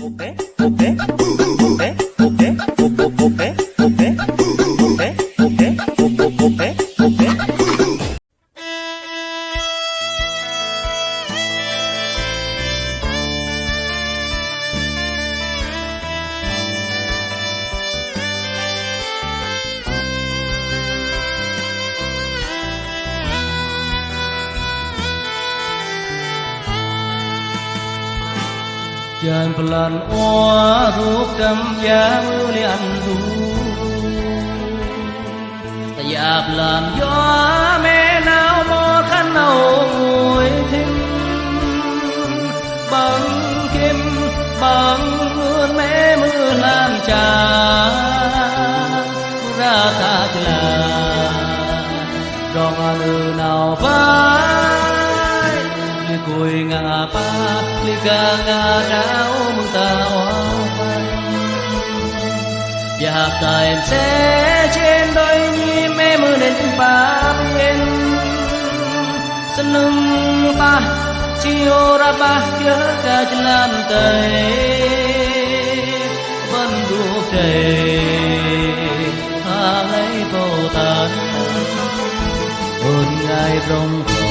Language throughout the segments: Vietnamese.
어때? 어때? 어때? Dần lần oa thuốc trăm giá mưa li anh ru, Ta dạp làm gió mẹ nào mò khăn nào ngồi thêm Bằng kim bằng mưa mẹ mưa làm trà ra ta là Rong anu nào vai Li cùi ngà pa Li ga ngà ráo mừng ta oai Và hạp ta em sẽ trên đôi nhi mê mưa nên ba yên Sân nâng ta chiều ra ba, nhớ ca chân làm tây. Vẫn ruột trời Hà lấy vô tàn ơn ngài rong khò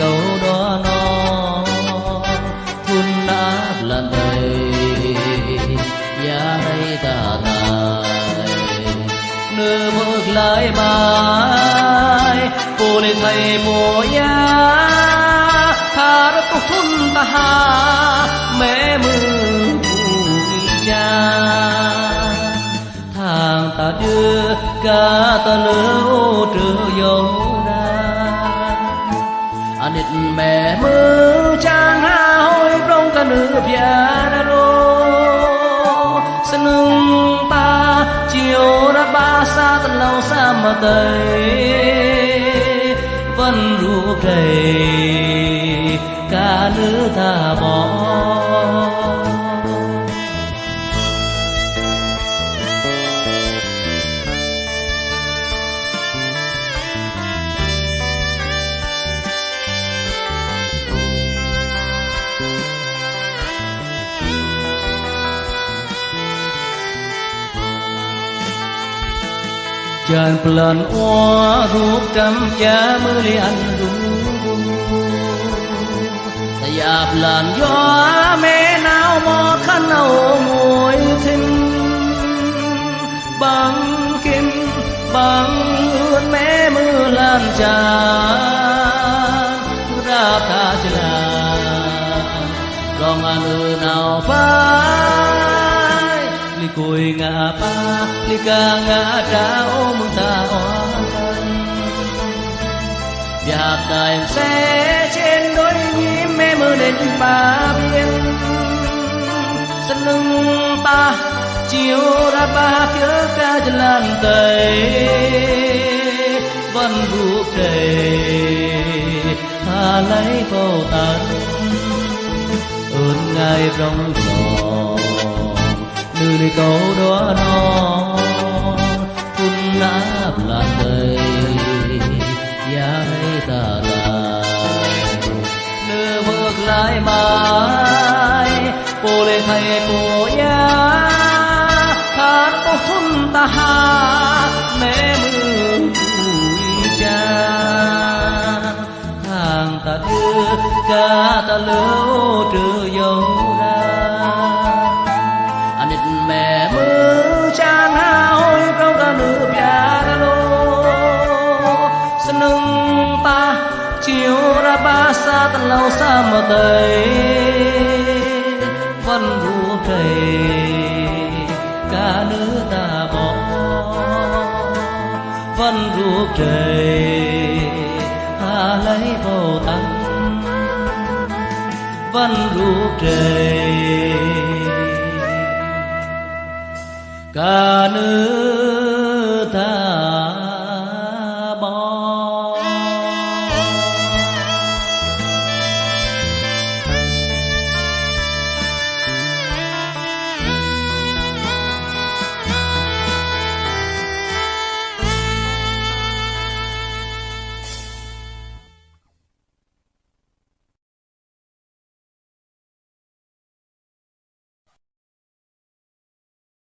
đâu đó nó thun đã lần đây giá hay ta này nửa bước lại mai cô lên thầy mùa ya tha đã cô thun ta ha mẹ mưa cha. Thằng ta đưa cả ta lỡ trừ dấu anh mẹ mưa trang ha hôi trong cả nửa bia ra lô sân nâng ta, chiều ra ba xa tận lâu xa mà tây vẫn ru đầy cả nửa ta bỏ. Tràn plan oa thuốc trăm cha mưa li anh ru Ta dạp làn gió mẹ nào mò khăn nào ngồi thinh Bằng kim bằng ướt mẹ mưa làm trà. Ra ta chla còn anh nào phai Li cùi ngã pa đi ca ngã trao mừng ta oan Và ta em sẽ trên đôi nhím mê mưa lên ba biên. Sân lưng ta chiều ra ba, phía ca chân lan tây. Vẫn vũ đầy tha lấy vô tận ơn ngài rong giò nơi đi câu đó nó phun nát là đời giá hay ta là nửa bước lại mãi, cô lê thầy cô ya hát cô hôn ta ha mẹ mưa cha. Hàng ta đưa ca ta lưu trừ dấu ra xa lâu xa mà tây vẫn ruột thầy cả nữ ta bỏ, vẫn ruột thầy ta lấy vô tăng, vẫn ruột trời cả nước